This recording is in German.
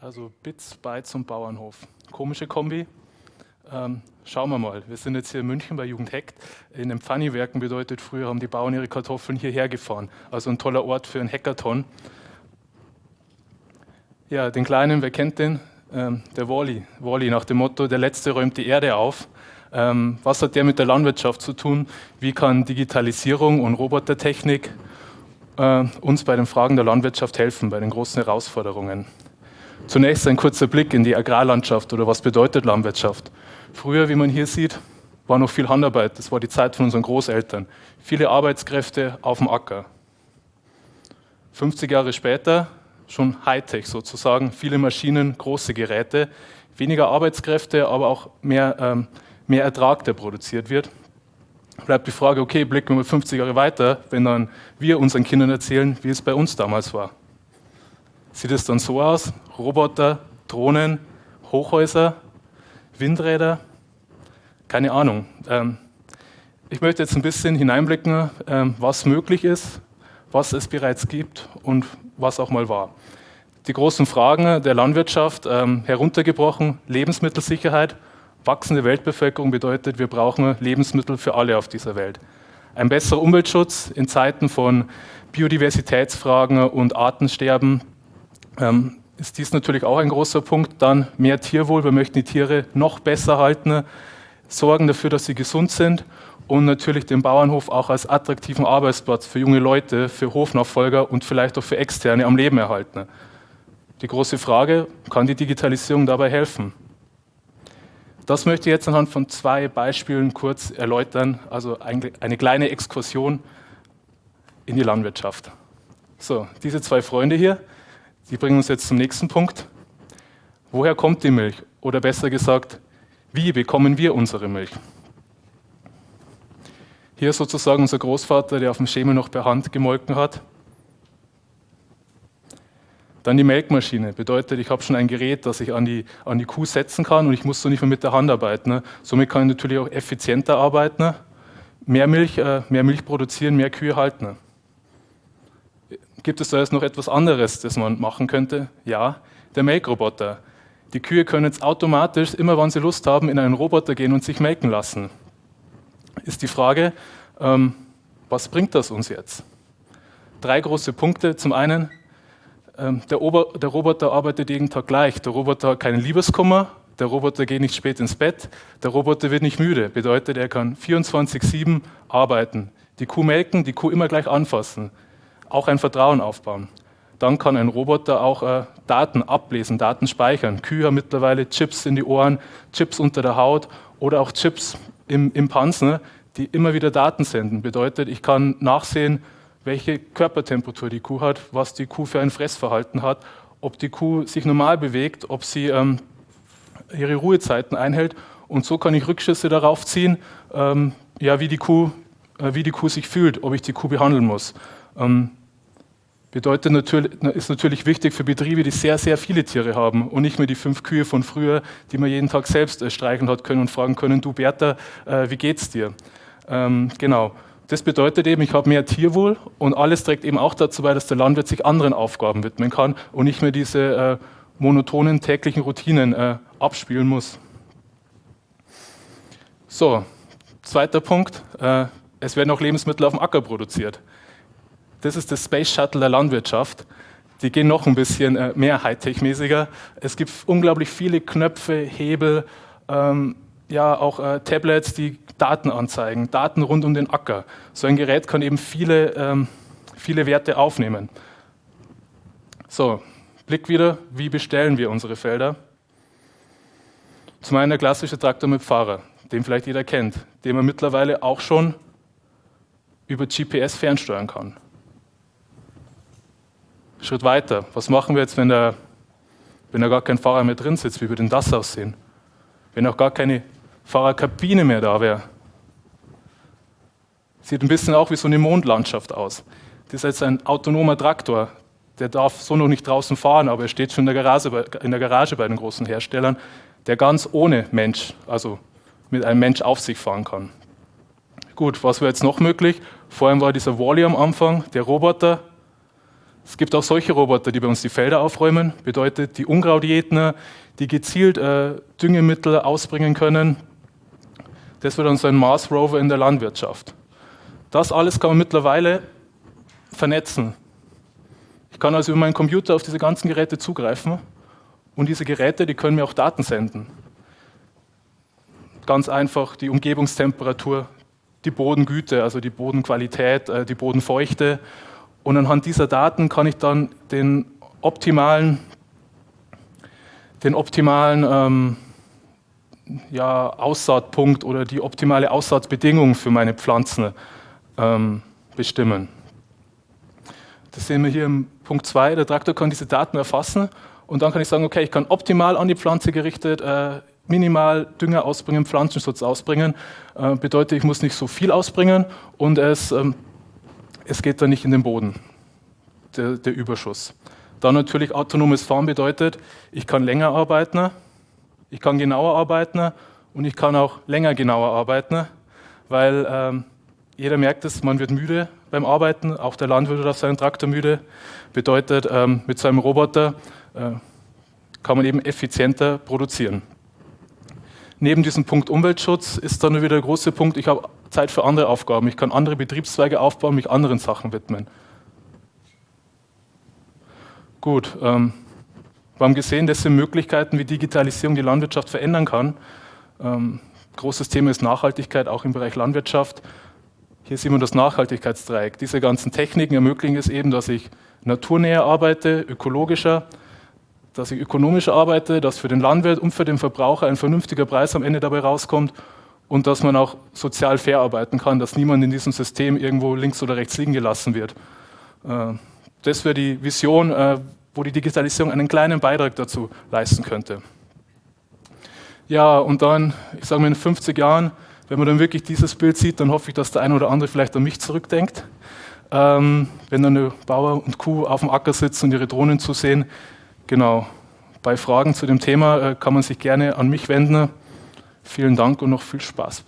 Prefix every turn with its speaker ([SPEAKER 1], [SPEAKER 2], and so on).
[SPEAKER 1] Also Bits, Bytes und Bauernhof. Komische Kombi. Ähm, schauen wir mal. Wir sind jetzt hier in München bei Jugend Heckt. In den Pfanniwerken bedeutet, früher haben die Bauern ihre Kartoffeln hierher gefahren. Also ein toller Ort für einen Hackathon. Ja, den Kleinen, wer kennt den? Ähm, der Wally. Wally nach dem Motto, der Letzte räumt die Erde auf. Ähm, was hat der mit der Landwirtschaft zu tun? Wie kann Digitalisierung und Robotertechnik äh, uns bei den Fragen der Landwirtschaft helfen, bei den großen Herausforderungen? Zunächst ein kurzer Blick in die Agrarlandschaft oder was bedeutet Landwirtschaft. Früher, wie man hier sieht, war noch viel Handarbeit. Das war die Zeit von unseren Großeltern. Viele Arbeitskräfte auf dem Acker. 50 Jahre später schon Hightech sozusagen, viele Maschinen, große Geräte, weniger Arbeitskräfte, aber auch mehr, ähm, mehr Ertrag, der produziert wird. Bleibt die Frage, okay, blicken wir mal 50 Jahre weiter, wenn dann wir unseren Kindern erzählen, wie es bei uns damals war sieht es dann so aus, Roboter, Drohnen, Hochhäuser, Windräder, keine Ahnung. Ähm, ich möchte jetzt ein bisschen hineinblicken, ähm, was möglich ist, was es bereits gibt und was auch mal war. Die großen Fragen der Landwirtschaft ähm, heruntergebrochen, Lebensmittelsicherheit, wachsende Weltbevölkerung bedeutet, wir brauchen Lebensmittel für alle auf dieser Welt. Ein besserer Umweltschutz in Zeiten von Biodiversitätsfragen und Artensterben ähm, ist dies natürlich auch ein großer Punkt. Dann mehr Tierwohl, wir möchten die Tiere noch besser halten, sorgen dafür, dass sie gesund sind und natürlich den Bauernhof auch als attraktiven Arbeitsplatz für junge Leute, für Hofnachfolger und vielleicht auch für Externe am Leben erhalten. Die große Frage, kann die Digitalisierung dabei helfen? Das möchte ich jetzt anhand von zwei Beispielen kurz erläutern, also eine kleine Exkursion in die Landwirtschaft. So, diese zwei Freunde hier, Sie bringen uns jetzt zum nächsten Punkt. Woher kommt die Milch? Oder besser gesagt, wie bekommen wir unsere Milch? Hier sozusagen unser Großvater, der auf dem Schemel noch per Hand gemolken hat. Dann die Melkmaschine. Bedeutet, ich habe schon ein Gerät, das ich an die, an die Kuh setzen kann und ich muss so nicht mehr mit der Hand arbeiten. Ne? Somit kann ich natürlich auch effizienter arbeiten, mehr Milch, äh, mehr Milch produzieren, mehr Kühe halten. Gibt es da jetzt noch etwas anderes, das man machen könnte? Ja, der Melkroboter. Die Kühe können jetzt automatisch, immer wann sie Lust haben, in einen Roboter gehen und sich melken lassen. Ist die Frage, ähm, was bringt das uns jetzt? Drei große Punkte. Zum einen, ähm, der, Ober der Roboter arbeitet jeden Tag gleich. Der Roboter hat keinen Liebeskummer, der Roboter geht nicht spät ins Bett, der Roboter wird nicht müde. Bedeutet, er kann 24-7 arbeiten. Die Kuh melken, die Kuh immer gleich anfassen auch ein Vertrauen aufbauen. Dann kann ein Roboter auch äh, Daten ablesen, Daten speichern. Kühe haben mittlerweile Chips in die Ohren, Chips unter der Haut oder auch Chips im, im Panzer, die immer wieder Daten senden. Bedeutet, ich kann nachsehen, welche Körpertemperatur die Kuh hat, was die Kuh für ein Fressverhalten hat, ob die Kuh sich normal bewegt, ob sie ähm, ihre Ruhezeiten einhält. Und so kann ich Rückschlüsse darauf ziehen, ähm, ja, wie, die Kuh, äh, wie die Kuh sich fühlt, ob ich die Kuh behandeln muss. Ähm, bedeutet natürlich, ist natürlich wichtig für Betriebe, die sehr, sehr viele Tiere haben und nicht mehr die fünf Kühe von früher, die man jeden Tag selbst äh, streicheln hat können und fragen können, du Bertha, äh, wie geht's dir? Ähm, genau. Das bedeutet eben, ich habe mehr Tierwohl und alles trägt eben auch dazu bei, dass der Landwirt sich anderen Aufgaben widmen kann und nicht mehr diese äh, monotonen täglichen Routinen äh, abspielen muss. So, zweiter Punkt, äh, es werden auch Lebensmittel auf dem Acker produziert. Das ist das Space Shuttle der Landwirtschaft. Die gehen noch ein bisschen äh, mehr Hightech-mäßiger. Es gibt unglaublich viele Knöpfe, Hebel, ähm, ja auch äh, Tablets, die Daten anzeigen, Daten rund um den Acker. So ein Gerät kann eben viele, ähm, viele Werte aufnehmen. So, Blick wieder, wie bestellen wir unsere Felder? Zum einen der klassische Traktor mit Fahrer, den vielleicht jeder kennt, den man mittlerweile auch schon über GPS fernsteuern kann. Schritt weiter. Was machen wir jetzt, wenn da, wenn da gar kein Fahrer mehr drin sitzt? Wie würde denn das aussehen? Wenn auch gar keine Fahrerkabine mehr da wäre? Sieht ein bisschen auch wie so eine Mondlandschaft aus. Das ist jetzt ein autonomer Traktor. Der darf so noch nicht draußen fahren, aber er steht schon in der Garage, in der Garage bei den großen Herstellern, der ganz ohne Mensch, also mit einem Mensch auf sich fahren kann. Gut, was wäre jetzt noch möglich? Vor allem war dieser Wally am Anfang, der Roboter, Es gibt auch solche Roboter, die bei uns die Felder aufräumen, bedeutet die Unkrautjätner, die gezielt äh, Düngemittel ausbringen können. Das wird dann so ein Mars Rover in der Landwirtschaft. Das alles kann man mittlerweile vernetzen. Ich kann also über meinen Computer auf diese ganzen Geräte zugreifen und diese Geräte, die können mir auch Daten senden. Ganz einfach die Umgebungstemperatur, die Bodengüte, also die Bodenqualität, äh, die Bodenfeuchte. Und anhand dieser Daten kann ich dann den optimalen, den optimalen ähm, ja, Aussaatpunkt oder die optimale Aussaatbedingung für meine Pflanzen ähm, bestimmen. Das sehen wir hier im Punkt 2. Der Traktor kann diese Daten erfassen und dann kann ich sagen, okay, ich kann optimal an die Pflanze gerichtet äh, minimal Dünger ausbringen, Pflanzenschutz ausbringen. Äh, bedeutet, ich muss nicht so viel ausbringen und es, ähm, es geht dann nicht in den Boden, der, der Überschuss. Dann natürlich autonomes Fahren bedeutet, ich kann länger arbeiten, ich kann genauer arbeiten und ich kann auch länger genauer arbeiten, weil ähm, jeder merkt es, man wird müde beim Arbeiten, auch der Landwirt wird auf seinen Traktor müde. Bedeutet, ähm, mit seinem Roboter äh, kann man eben effizienter produzieren. Neben diesem Punkt Umweltschutz ist dann wieder der große Punkt, ich habe Zeit für andere Aufgaben. Ich kann andere Betriebszweige aufbauen, mich anderen Sachen widmen. Gut, ähm, wir haben gesehen, das sind Möglichkeiten, wie Digitalisierung die Landwirtschaft verändern kann. Ähm, großes Thema ist Nachhaltigkeit, auch im Bereich Landwirtschaft. Hier sehen wir das Nachhaltigkeitsdreieck. Diese ganzen Techniken ermöglichen es eben, dass ich naturnäher arbeite, ökologischer, dass ich ökonomischer arbeite, dass für den Landwirt und für den Verbraucher ein vernünftiger Preis am Ende dabei rauskommt und dass man auch sozial fair arbeiten kann, dass niemand in diesem System irgendwo links oder rechts liegen gelassen wird. Äh, das wäre die Vision, äh, wo die Digitalisierung einen kleinen Beitrag dazu leisten könnte. Ja, und dann, ich sage mal in 50 Jahren, wenn man dann wirklich dieses Bild sieht, dann hoffe ich, dass der eine oder andere vielleicht an mich zurückdenkt. Ähm, wenn dann eine Bauer und Kuh auf dem Acker sitzen und ihre Drohnen zu sehen. Genau. Bei Fragen zu dem Thema äh, kann man sich gerne an mich wenden. Vielen Dank und noch viel Spaß.